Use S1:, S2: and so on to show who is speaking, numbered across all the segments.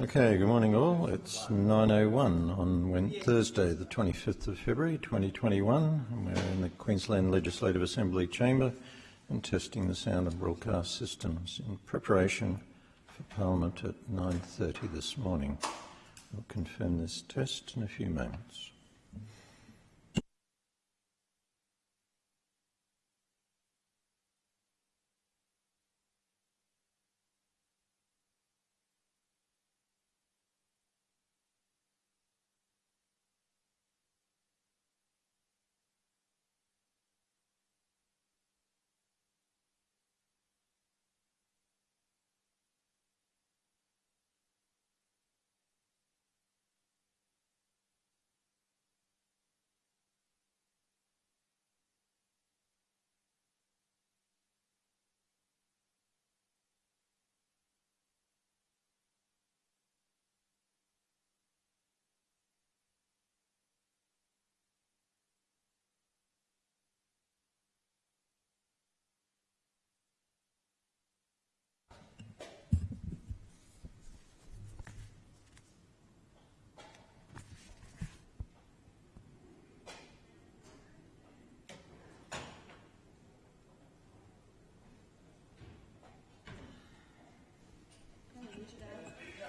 S1: Okay, good morning all. It's 9.01 on Thursday, the 25th of February 2021. And we're in the Queensland Legislative Assembly chamber and testing the sound and broadcast systems in preparation for Parliament at 9.30 this morning. We'll confirm this test in a few moments.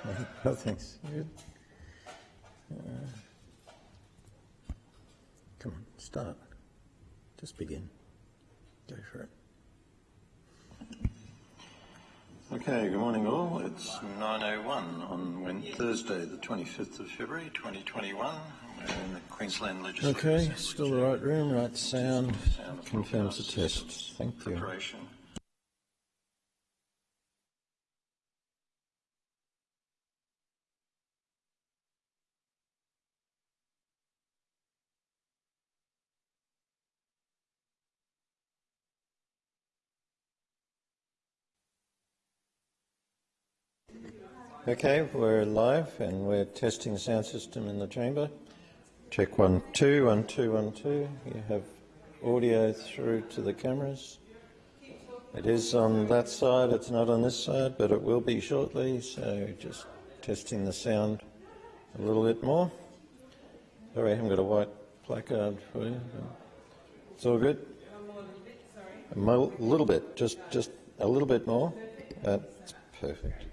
S1: Oh, thanks. Good. Uh, come on, start. Just begin. Go for it. Okay, good morning all. It's 9.01 on Wed- Thursday, the 25th of February 2021. We're in the Queensland Legislative
S2: Okay, still the right room, right sound,
S1: Sound
S2: confirms the test.
S1: systems in
S2: Thank you.
S1: Okay, we're live and we're testing sound system in the chamber. Check one, two, one, two, one, two. You have audio through to the cameras. It is on that side, it's not on this side, but it will be shortly, so just testing the sound a little bit more. Sorry, I haven't got a white placard for you. It's all good? A little bit, just, just a little bit more. That's perfect.